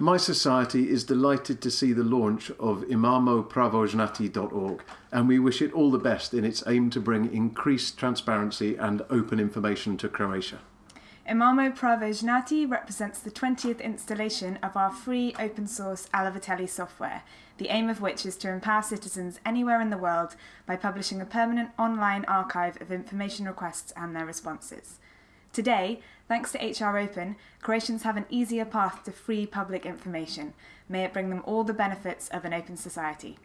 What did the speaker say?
mySociety is delighted to see the launch of imamopravoznati.org and we wish it all the best in its aim to bring increased transparency and open information to Croatia. Imamo Pravo Znati represents the 20th installation of our free open source Alaveteli software, the aim of which is to empower citizens anywhere in the world by publishing a permanent online archive of information requests and their responses. Today, thanks to HR Open, Croatians have an easier path to free public information. May it bring them all the benefits of an open society.